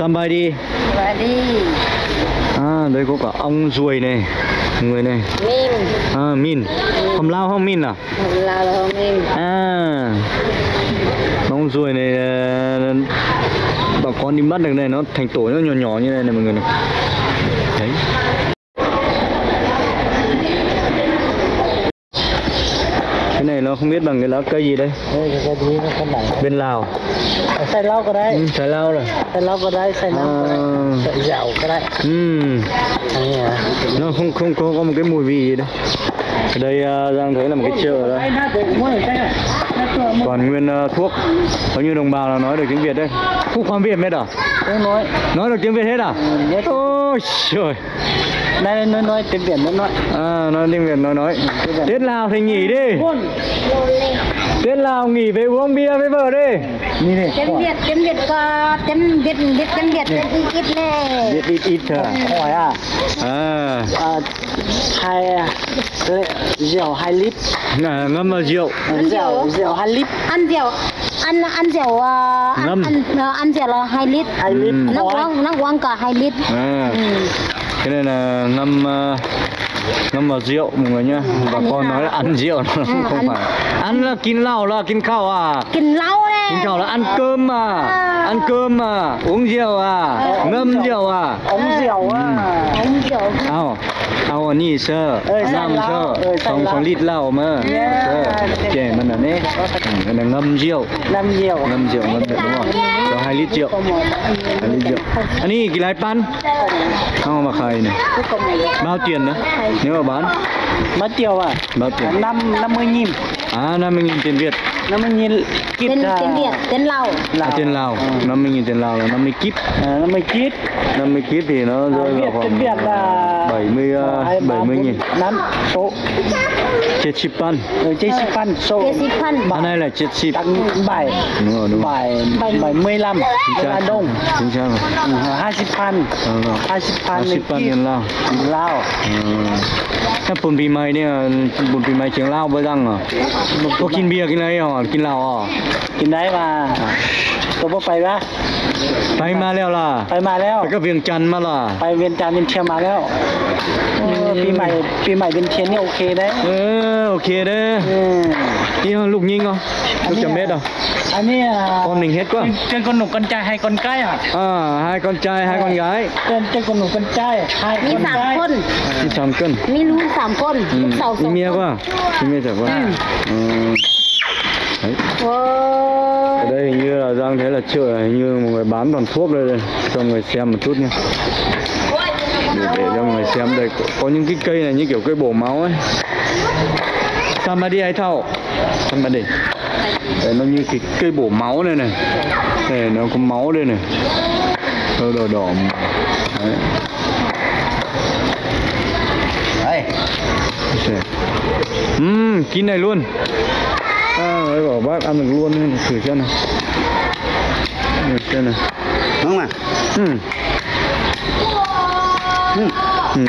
Somebody. Và đi À đây có cả ong ruồi này Người này. Mìm À min. Không lao không min à? Là là mìm À. Ong ruồi này ờ, Bà con đi bắt được này Nó thành tổ nó nhỏ nhỏ như này này mọi người này Đấy Cái này nó không biết bằng cái lá cây gì đây. Đây cái gì nó không bằng Bên Lào. Xay lau cái đấy. Ừ, lao rồi. Xay lau cái đấy xay nấm cái đấy. À. sợi cái đấy. Ừ. À. Nó không không có, có một cái mùi vị gì đâu Ở đây uh, Giang thấy là một cái chợ đó. Toàn nguyên ờ, thuốc. Bao nhiêu đồng bào là nói được tiếng Việt đây. Không khoan Việt hết à? Không nói. Nói được tiếng Việt hết à? Biết. Ôi trời đây nói nói tiếng Việt nó nói. À nói tiếng Việt nói nói. Tết Lào thì nghỉ đi. Tết Lào nghỉ về uống bia với vợ đi. Như này tiếng việt tiếng việt có tiếng việt biết tiếng việt tiếng ít nè. Biết ít ít thôi à? Hỏi à? À. À, hai lệ- rượu hai lít. À, ngâm vào rượu. Rượu rượu. hai lít. Ăn rượu ăn ăn rượu ờ, ăn ăn ờ, ăn rượu là hai lít. Hai lít. Ừ. nó uống nó uống cả hai lít. À cái này là ngâm ờ, ngâm vào rượu mọi người nhá. Ừ, Bà ăn con nói là ăn rượu nó à, không ăn. phải. Ăn là kín lau là kín khao à. Kín lau đấy. Kín khao là ăn cơm mà à. ăn cơm mà uống rượu à. Ờ, ngâm rượu. à. Uống rượu ừ. à. Uống rượu. À. เอาอันนี้เชอเอ้ยใส่น้ำเชอเหล้าเออใส่ของเหล้าของลิดเหล้ามาเย้ เชอแจมันอันนี้อืมอันนั้นงำเจียว น้ำเยี่ยว ngâm rượu ngâm rượu đúng không có hai lít rượu hai lít rượu anh đi cái lái pan không mà khai này bao tiền nữa nếu mà bán มาเตียวอะ bao tiền น้ำน้ำมือยิ้ม à năm mươi nghìn tiền việt nó mới nhìn kịp tên, ra. tên Việt tên Lào Lào à, tên Lào ừ. nó mới nhìn tên Lào là nó mới kíp. À, nó mới kíp. Nó mới kíp thì nó rơi vào khoảng Việt là 70 uh, 70 nghìn. năm số. Chết chip ừ, pan chết chip pan số hôm nay là chết chip bảy. Đúng rồi đúng rồi. Bảy bảy. mươi lăm. Là đông. Chính xác rồi. Ừ, hai chip pan hai chip pan hai chip pan tiền Lào. Lào ừ. cái bún bì mày này bún bì mày tiếng Lào với răng à? Có kinh bia cái này hả ยงเหล้าไปดังเหรอก็กินเบียร์กินอะไรเหรอกินเหล้าเหรอกินได้มาตัวบ่ไปปะไปมาแล้วล่ะ ไปมาแล้วไปก็เวียงจันทร์มาล่ะ ไปเวียนจันทร์เวียนเชียงมาแล้วเออปีใหม่ปีใหม่เวียนเชียงนี่โอเคได้เออโอเคเด้ออืมนี่ลูกยิงเหรอลูกจำเม็ดเหรอ อันนี้อะ con mình hết quá เป็นคนหนุ่มคนใจให้คนใกล้อะ à hai con trai hai con gái เป็นเป็นคนหนุ่มคนใจให้คมีนสามใกล้คน đi sắm cân มีลูกสามคนลูกสาวส đi อง mía คน quá đi mía chả quá ừ. đấy โอ้ ở đây hình như là Giang thấy là chợ hình như một người bán toàn thuốc đây đây. Cho người xem một chút nha để, để cho người xem. Đây có, có những cái cây này như kiểu cây bổ máu ấy. Somebody hay thao? Somebody. Đấy, nó như cái cây bổ máu này này. Này nó có máu đây này. Nó đỏ đỏ. Đấy. đây. Xem. Ừm, kín này luôn xong bảo bác ăn được luôn thử xem nào thử xem này đúng không ạ à? ừ. Ừ. Ừ.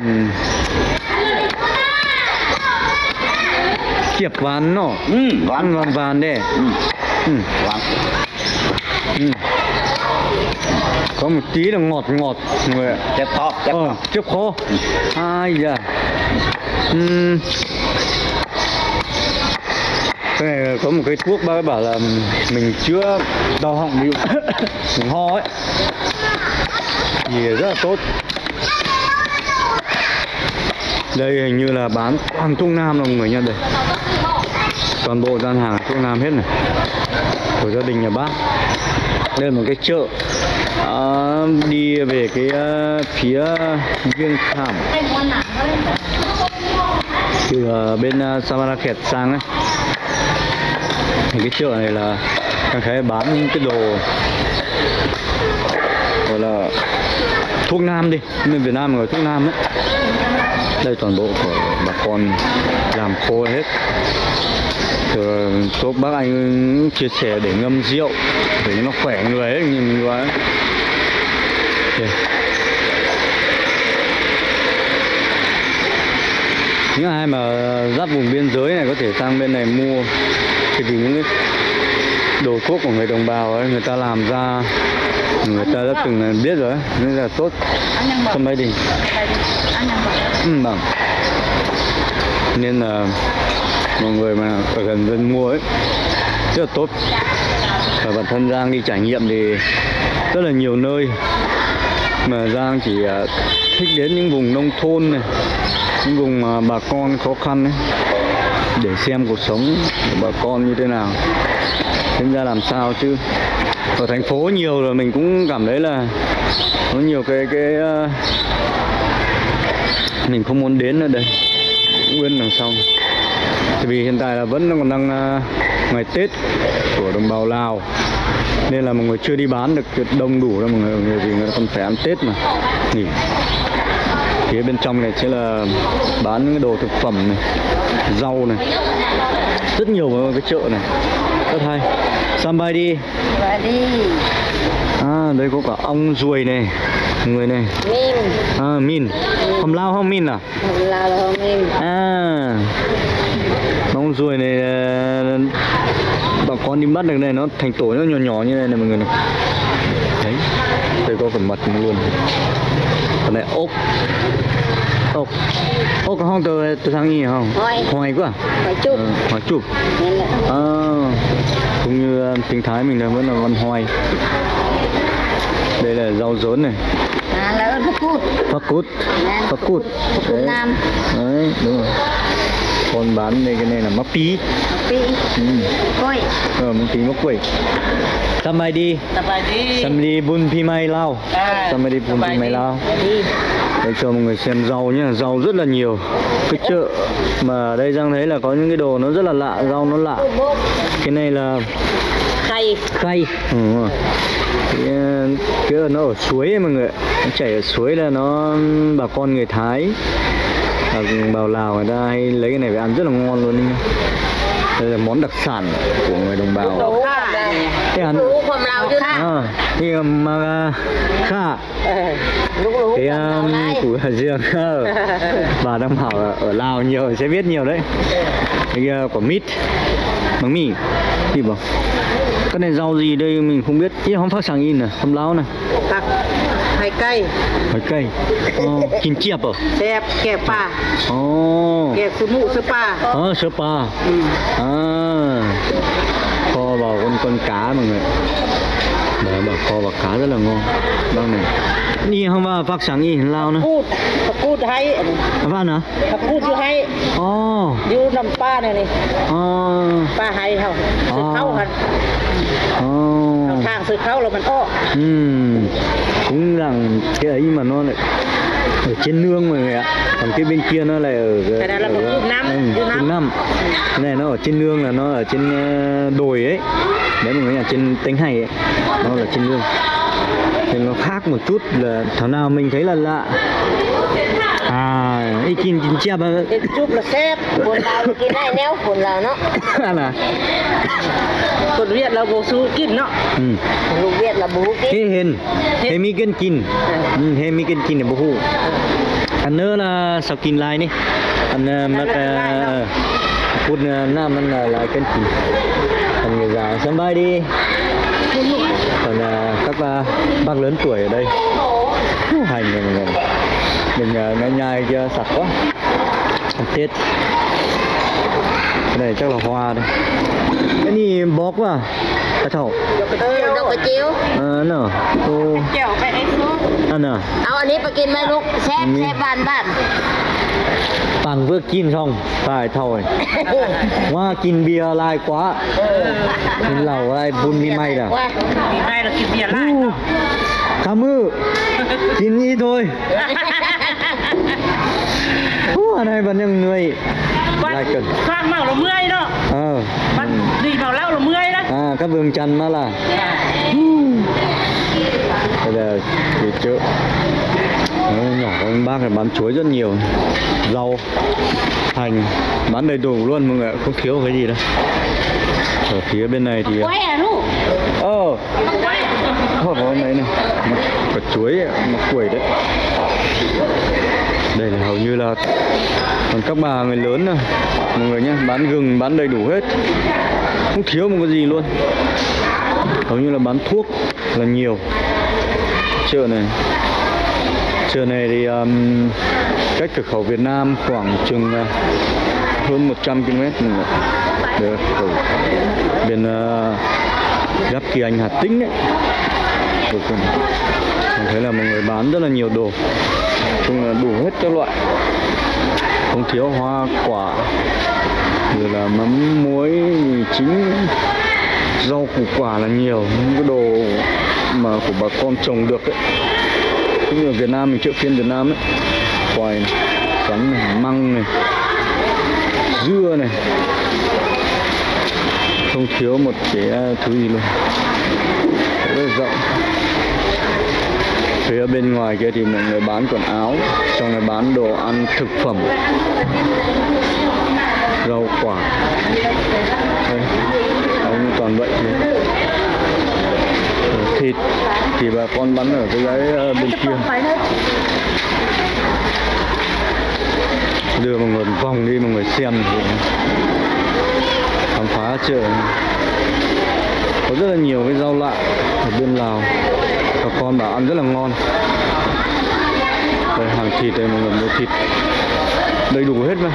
kiệp ván nó ừ, ván ván ván đấy ừ. Ừ. Ván. Ừ. có một tí là ngọt ngọt người chép to chép ờ, chép khô ừ. ai da ừ. Cái này có một cái thuốc bác ấy bảo là mình chữa đau họng dụ mình ho ấy. Thì rất là tốt. Đây hình như là bán toàn thuốc nam rồi mọi người nha đây. Toàn bộ gian hàng thuốc nam hết này. Của gia đình nhà bác. Đây là một cái chợ. À, đi về cái ờ, phía Viêng Khảm từ ờ, bên uh, Samarkand sang ấy thì cái chợ này là đang thấy bán những cái đồ gọi là thuốc nam đi bên Việt Nam gọi thuốc nam ấy. Đây toàn bộ của bà con làm khô hết. Rồi thuốc bác anh chia sẻ để ngâm rượu, để nó khỏe người ấy, nhìn mình quá okay. những ai mà giáp vùng biên giới này có thể sang bên này mua thì vì những cái đồ thuốc của người đồng bào ấy người ta làm ra người ta đã từng biết rồi nên là tốt. Sân bay đình ừ, bằng nên là mọi người mà ở gần dân mua ấy rất là tốt. Và bản thân Giang đi trải nghiệm thì rất là nhiều nơi. Mà Giang chỉ à, thích đến những vùng nông thôn này những vùng mà bà con khó khăn ấy để xem cuộc sống của bà con như thế nào. Sinh ra làm sao chứ? Ở thành phố nhiều rồi mình cũng cảm thấy là có nhiều cái cái uh, mình không muốn đến ở đây. Nguyên đằng sau. Vì hiện tại là vẫn còn đang uh, ngày Tết của đồng bào Lào. Nên là mọi người chưa đi bán được đông đủ đâu mọi người, vì người ta còn phải ăn Tết mà nghỉ. Phía bên trong này sẽ là bán những cái đồ thực phẩm này rau này rất nhiều ở cái chợ này rất hay. Sambai đi. Và đi. À đây có cả ong ruồi này người này. Mìm à min. Không lao không min à? Là là mìm À. Bóng ruồi này Bà con đi bắt được này nó thành tổ nó nhỏ nhỏ như này này mọi người này. Đấy Đây có cả mật luôn. Còn này ốc. Ốc. Ốc có không? Từ từ tháng gì không? Hoài. Hoài quá à? phải chụp. Ờ, Hoài chụp. À Cũng như uh, tiếng Thái mình là vẫn là văn hoài. Đây là rau rốn này. À là cút. Phát cút. Phát cút. cút. Đấy. nam. Đấy đúng rồi. Còn bán đây cái này là mắc tí pi ừ. coi tiếng đi. quỷ Samadi Samadi bun pimai lao. Samadi bun pimai lao. Đây cho mọi người xem rau nhé Rau rất là nhiều. Cái chợ mà đây Giang thấy là có những cái đồ nó rất là lạ Rau nó lạ. Cái này là Khay. Khay. Ừ. cái, ờ, cái nó ở suối ấy, mọi người Nó chảy ở suối là nó bà con người Thái Bảo Lào người ta hay lấy cái này về ăn rất là ngon luôn đấy đây là món đặc sản của người đồng bào. Cái à? hắn à, thì um, mà à, kha à? cái um, của riêng ờ, bà đang bảo ở, lào nhiều sẽ biết nhiều đấy. Cái uh, quả mít bánh mì thì bảo? Cái này rau gì đây mình không biết. Ý không phát sáng in này không láo này. ไก่หอยไก่อ๋กินเจี๊ยบเหแซ่บแก่ปลาอ๋แก่สมุสปลาอ๋อสปลาอ่าพอบอกคนคนกามึงเลยเดี๋ยวบอกพอบอกกาแล้วลงงบ้างหนึ่งนี่คำว่าฟักสังอีเรานะพูดพูดให้บ้านเหรอพูดอยู่ให้อ๋อยู่น้ำป้าเนี่ยนี่อ๋อป้าให้เขาเขาหันอ๋อ mạng sự khâu là mình ô ừ. cũng rằng cái ấy mà nó lại ở trên nương mọi người ạ. Còn cái bên kia nó lại ở cái này là ở, ở, năm ừ, năm. cái này nó ở trên nương là nó ở trên ờ, đồi ấy. Đấy mọi người là trên tánh hay ấy. Nó là trên nương. Thì nó khác một chút là thảo nào mình thấy là lạ à ý chín chín chép chúc là xếp buồn vào cái này neo buồn là nó. À, là. Còn việt là bố su kín nó. Ừ. còn việt là bố kín. Hê hên hê mi kín kín. Ừ, hê mi kín kín là bố hù. À. Anh nữa là sao kín lại nè anh ờ, mà mắc ờ, phút ờ, nam anh là lại kín kín. Anh người già sớm bay đi. Còn các bác lớn tuổi ở đây. Hành này, này đừng ờ, ngay nhai cho sạch quá. Tiết cái này chắc là hoa đây. Cái này bóp quá à? Thầu đâu có chiếu ờ nó cô chiều phải đấy xuống. Ăn à ao anh ấy phải kinh mấy lúc xếp xếp bàn bàn. Bằng vừa kín không phải thôi quá kín bia lại quá. Ừ. Kín lẩu lại bún mi may đã mi may là kín bia lại cảm ơn. Kinh y thôi. Hú, ở vẫn những người. Lại cần. khoang màu là mười đó. Ờ. Bắt gì vào lao là mười đó. À các vườn chanh mà là. Dạ. Bây giờ thì chợ nhỏ con bác này bán chuối rất nhiều. Rau hành. Bán đầy đủ luôn mọi người không thiếu cái gì đâu ở phía bên này thì ờ. Oh. oh, có đấy này một quả chuối một quẩy đấy. Đây là hầu như là còn các bà người lớn này mọi người nhé bán gừng bán đầy đủ hết. Không thiếu một cái gì luôn. Hầu như là bán thuốc là nhiều. Chợ này. Chợ này thì um, cách cửa khẩu Việt Nam khoảng chừng uh, hơn 100 km được, khẩu ừ. bên uh, gấp kỳ anh Hà Tĩnh đấy mình thấy là mọi người bán rất là nhiều đồ. Chung là đủ hết các loại. Không thiếu hoa quả. Rồi là mắm muối mì chính rau củ quả là nhiều. Những cái đồ mà của bà con trồng được ấy. Cũng như ở Việt Nam mình chợ phiên Việt Nam ấy. Khoai này, sắn này, măng này dưa này không thiếu một cái thứ gì luôn. Rất là rộng. Phía bên ngoài kia thì mọi người bán quần áo trong này bán đồ ăn thực phẩm. Rau quả. Đây ông toàn vậy thôi. Thịt thì bà con bán ở cái cái ờ, bên kia. đưa mọi người vòng đi mọi người xem. thì khám chợ có rất là nhiều cái rau lạ ở bên Lào. Bà con bảo ăn rất là ngon. Đây, hàng thịt đây, mọi người mua thịt. Đầy đủ hết mà.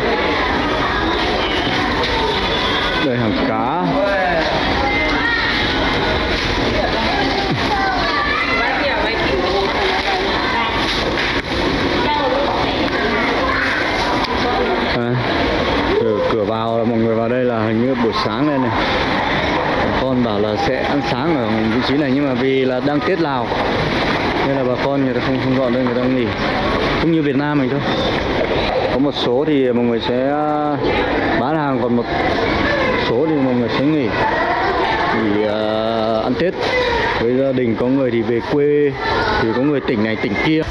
Đây, hàng sáng lên này. Bà con bảo là sẽ ăn sáng ở vị trí này nhưng mà vì là đang Tết Lào nên là bà con người ta không không dọn đây người ta nghỉ. Cũng như Việt Nam mình thôi. Có một số thì mọi người sẽ à, bán hàng còn một số thì mọi người sẽ nghỉ. Thì uh, à, ăn Tết. Với gia đình có người thì về quê thì có người tỉnh này tỉnh kia.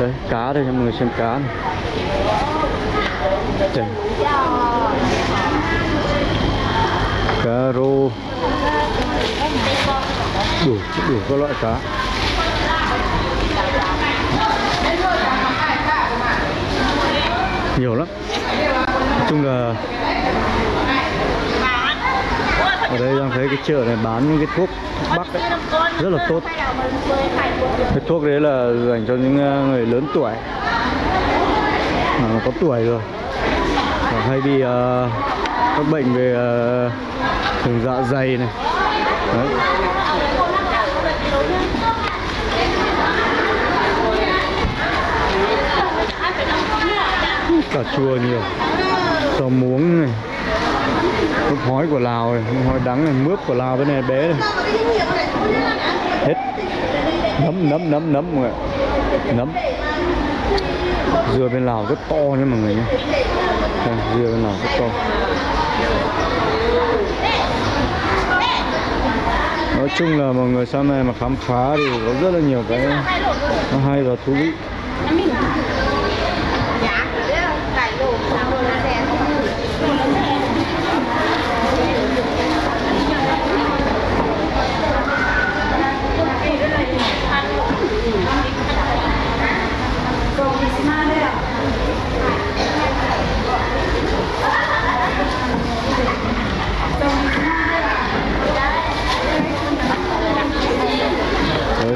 Đấy cá đây cho mọi người xem cá này. Trời cá rô đủ đủ các loại cá. Nhiều lắm. Nói chung là ở đây đang thấy cái chợ này bán những cái thuốc bắc ấy, rất là tốt. Cái thuốc đấy là dành cho những ờ, người lớn tuổi. Mà có tuổi rồi. Và hay bị uh, các bệnh về uh, thường dạ dày này. Đấy. cà chua nhiều. Rau muống này. Mướp hói của lào này mướp hói đắng này, mướp của lào bên này bé này. Hết. Nấm nấm nấm nấm mọi người. Nấm. Dưa bên lào rất to nha mọi người nhé. Dưa bên lào rất to. Nói chung là mọi người sau này mà khám phá thì có rất là nhiều cái nó hay và thú vị.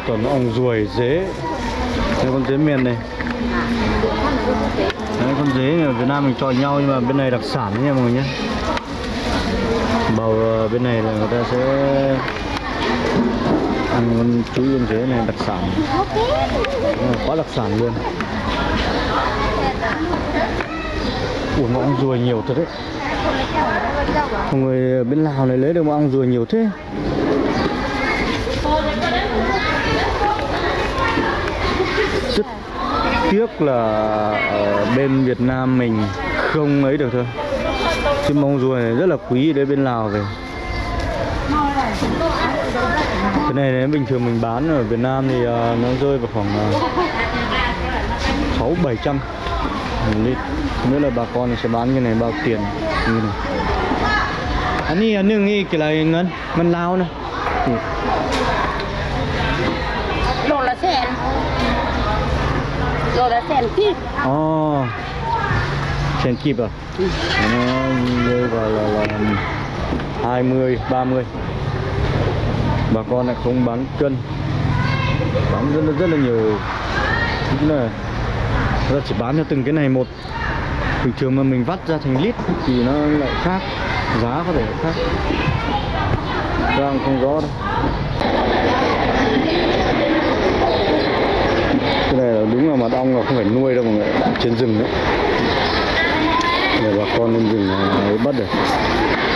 Còn ong ruồi dế. Đây con dế miền này. Đấy, con dế ở Việt Nam mình cho nhau nhưng mà bên này đặc sản nha mọi người nhé. Bầu ờ, bên này là người ta sẽ ăn con chú con dế này đặc sản. Quá đặc sản luôn. Ủa mà ong ruồi nhiều thật đấy. Mọi người bên Lào này lấy được mà ong ruồi nhiều thế. Tiếc là ở bên Việt Nam mình không ấy được thôi. Chứ mong ruồi này rất là quý đấy, bên Lào về. Cái này nếu bình thường mình bán ở Việt Nam thì ờ, nó rơi vào khoảng ờ, sáu bảy trăm lít. Không là bà con sẽ bán cái này bao tiền, như này anh đi nương đừng đi cái này ngân ngân lao này. Ừ. rồi là xem kíp ồ. Oh. xem kíp à? Ừ. nó rơi vào là, là, 20 30 bà con lại không bán cân. Bán rất là rất là nhiều. Đúng là ra chỉ bán cho từng cái này một. Bình thường mà mình vắt ra thành lít thì nó lại khác. Giá có thể khác. Ra không rõ đâu. Cái này là đúng là mật ong là không phải nuôi đâu mọi người trên rừng đấy. Để bà con lên rừng ấy bắt được.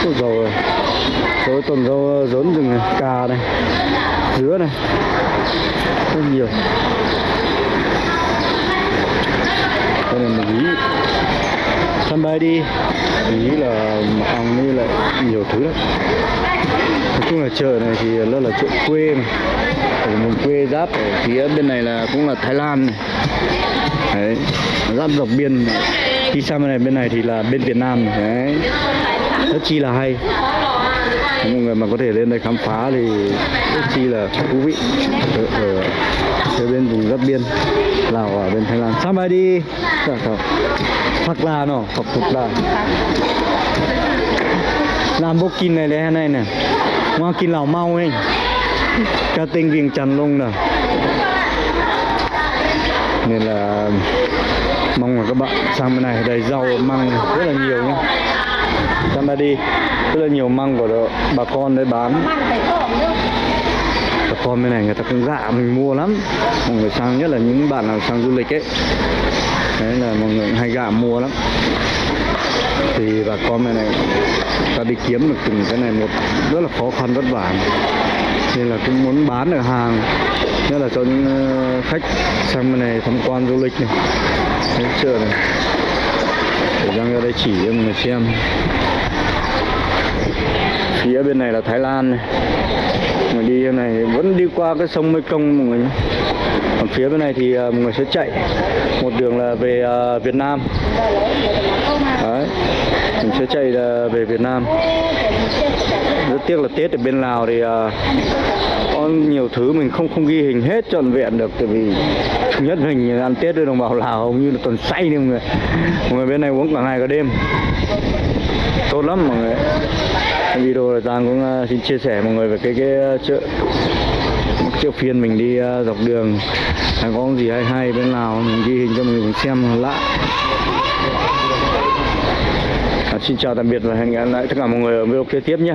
Ôi dầu rồi dầu tuần rau rốn rừng này, cà này, dứa này rất nhiều. Đây là một ý sân bay đi. Ý là mật ong với lại nhiều thứ lắm nói chung là chợ này thì rất là chợ quê mà ở vùng quê giáp ở phía bên này là cũng là Thái Lan này. đấy giáp dọc biên đi sang bên này bên này thì là bên Việt Nam này. đấy rất chi là hay. Mọi người mà có thể lên đây khám phá thì rất chi là thú vị. Ở, ở, ở bên vùng giáp biên Lào ở bên Thái Lan. Sang bay đi. Dạ. Phật là nó Phật thuộc là làm bốc kinh này đấy này. Nè ngoa kinh lào mau ấy ca tinh viêng chăn luôn nè. Nên là mong là các bạn sang bên này đầy rau măng rất là nhiều nhé sang đây đi rất là nhiều măng của đó, bà con đấy bán. Bà con bên này người ta cũng dạ mình mua lắm. Mọi người sang nhất là những bạn nào sang du lịch ấy. Đấy là mọi người hay gạ mua lắm. Thì bà con bên này ta đi kiếm được từng cái này một rất là khó khăn vất vả nên là cũng muốn bán được hàng, nhất là cho những ờ, khách sang bên này tham quan du lịch này. Đến chợ này? Để Giang ra đây chỉ cho mọi người xem. Phía bên này là Thái Lan này. Người đi bên này vẫn đi qua cái sông Mekong mọi người nhé. Còn phía bên này thì ờ, mọi người sẽ chạy một đường là về ờ, Việt Nam. Đấy, mình sẽ chạy về Việt Nam rất tiếc là Tết ở bên Lào thì ờ, có nhiều thứ mình không không ghi hình hết trọn vẹn được. Tại vì nhất mình ăn Tết với đồng bào Lào hầu như là tuần say đi mọi người mọi người bên này uống cả ngày cả đêm. Tốt lắm mọi người. Video này Giang cũng uh, xin chia sẻ mọi người về cái cái uh, chợ chợ phiên mình đi uh, dọc đường. Hay có gì hay hay bên Lào mình ghi hình cho mọi người cùng xem lạ À, xin chào tạm biệt và hẹn gặp lại tất cả mọi người ở video kế tiếp nhé.